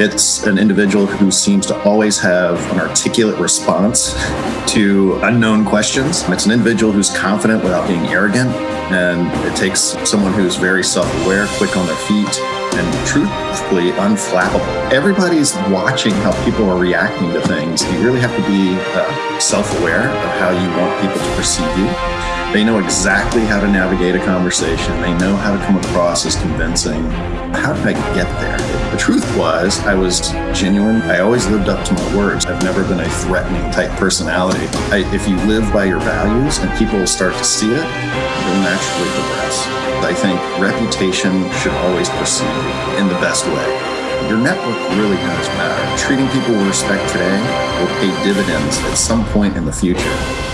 It's an individual who seems to always have an articulate response to unknown questions. It's an individual who's confident without being arrogant. And it takes someone who's very self aware, quick on their feet, and truthfully unflappable. Everybody's watching how people are reacting to things. You really have to be uh, self aware of how you want people to perceive you. They know exactly how to navigate a conversation. They know how to come across as convincing. How did I get there? The truth was, I was genuine. I always lived up to my words. I've never been a threatening type personality. I, if you live by your values and people start to see it, you'll naturally progress. I think reputation should always precede in the best way. Your network really does matter. Treating people with respect today will pay dividends at some point in the future.